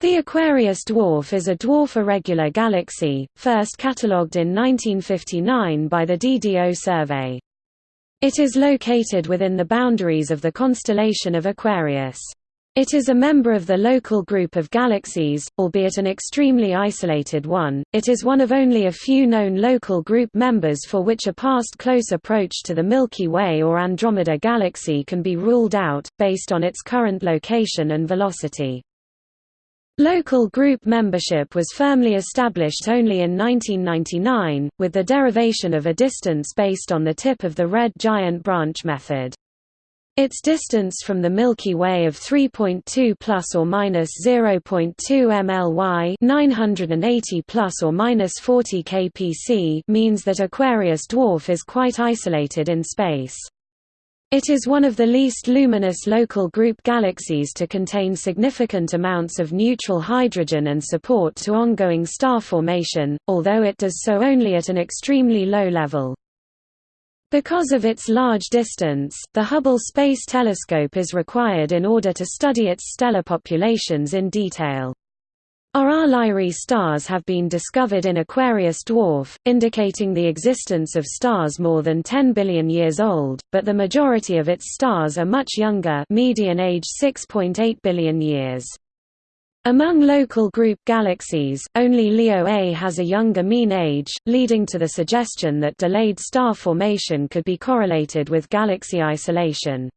The Aquarius dwarf is a dwarf irregular galaxy, first catalogued in 1959 by the DDO survey. It is located within the boundaries of the constellation of Aquarius. It is a member of the local group of galaxies, albeit an extremely isolated one. It is one of only a few known local group members for which a past close approach to the Milky Way or Andromeda galaxy can be ruled out, based on its current location and velocity. Local group membership was firmly established only in 1999, with the derivation of a distance based on the tip of the red giant branch method. Its distance from the Milky Way of 3.2 plus or minus 0.2 mly, 980 plus or minus 40 kpc, means that Aquarius dwarf is quite isolated in space. It is one of the least luminous local group galaxies to contain significant amounts of neutral hydrogen and support to ongoing star formation, although it does so only at an extremely low level. Because of its large distance, the Hubble Space Telescope is required in order to study its stellar populations in detail. RR Lyrae stars have been discovered in Aquarius dwarf, indicating the existence of stars more than 10 billion years old, but the majority of its stars are much younger median age 6.8 billion years. Among local group galaxies, only Leo A has a younger mean age, leading to the suggestion that delayed star formation could be correlated with galaxy isolation.